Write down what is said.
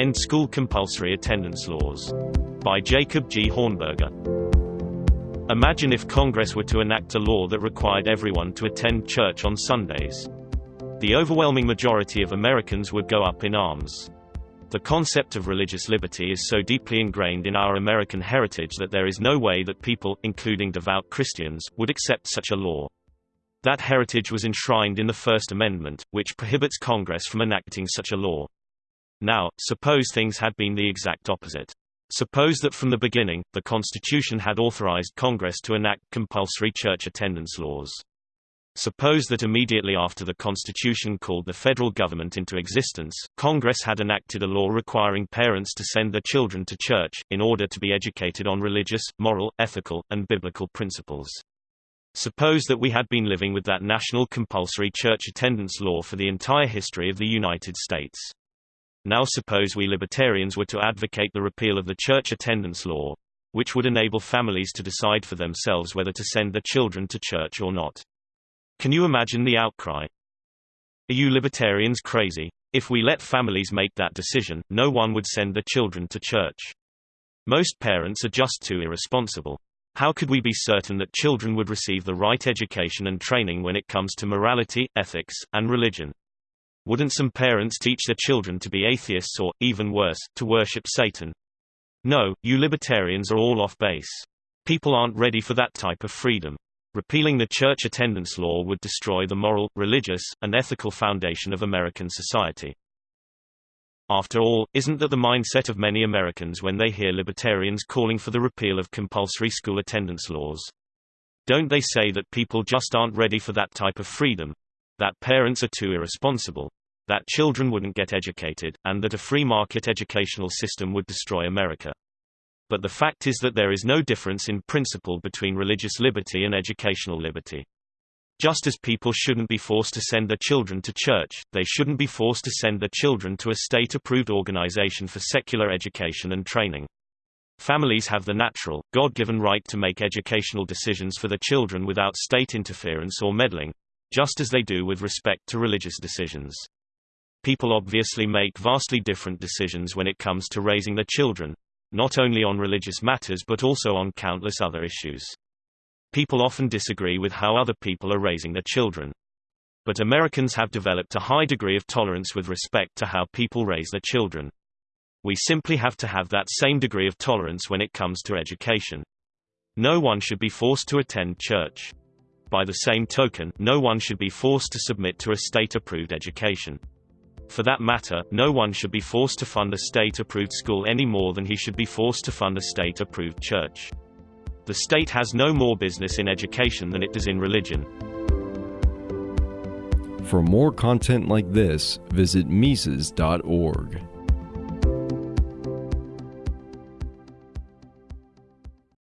End School Compulsory Attendance Laws. By Jacob G. Hornberger. Imagine if Congress were to enact a law that required everyone to attend church on Sundays. The overwhelming majority of Americans would go up in arms. The concept of religious liberty is so deeply ingrained in our American heritage that there is no way that people, including devout Christians, would accept such a law. That heritage was enshrined in the First Amendment, which prohibits Congress from enacting such a law. Now, suppose things had been the exact opposite. Suppose that from the beginning, the Constitution had authorized Congress to enact compulsory church attendance laws. Suppose that immediately after the Constitution called the federal government into existence, Congress had enacted a law requiring parents to send their children to church, in order to be educated on religious, moral, ethical, and biblical principles. Suppose that we had been living with that national compulsory church attendance law for the entire history of the United States. Now suppose we libertarians were to advocate the repeal of the church attendance law, which would enable families to decide for themselves whether to send their children to church or not. Can you imagine the outcry? Are you libertarians crazy? If we let families make that decision, no one would send their children to church. Most parents are just too irresponsible. How could we be certain that children would receive the right education and training when it comes to morality, ethics, and religion? Wouldn't some parents teach their children to be atheists or, even worse, to worship Satan? No, you libertarians are all off base. People aren't ready for that type of freedom. Repealing the church attendance law would destroy the moral, religious, and ethical foundation of American society. After all, isn't that the mindset of many Americans when they hear libertarians calling for the repeal of compulsory school attendance laws? Don't they say that people just aren't ready for that type of freedom? That parents are too irresponsible? That children wouldn't get educated, and that a free market educational system would destroy America? but the fact is that there is no difference in principle between religious liberty and educational liberty. Just as people shouldn't be forced to send their children to church, they shouldn't be forced to send their children to a state-approved organization for secular education and training. Families have the natural, God-given right to make educational decisions for their children without state interference or meddling, just as they do with respect to religious decisions. People obviously make vastly different decisions when it comes to raising their children, not only on religious matters but also on countless other issues. People often disagree with how other people are raising their children. But Americans have developed a high degree of tolerance with respect to how people raise their children. We simply have to have that same degree of tolerance when it comes to education. No one should be forced to attend church. By the same token, no one should be forced to submit to a state-approved education. For that matter, no one should be forced to fund a state-approved school any more than he should be forced to fund a state-approved church. The state has no more business in education than it does in religion. For more content like this, visit Mises.org.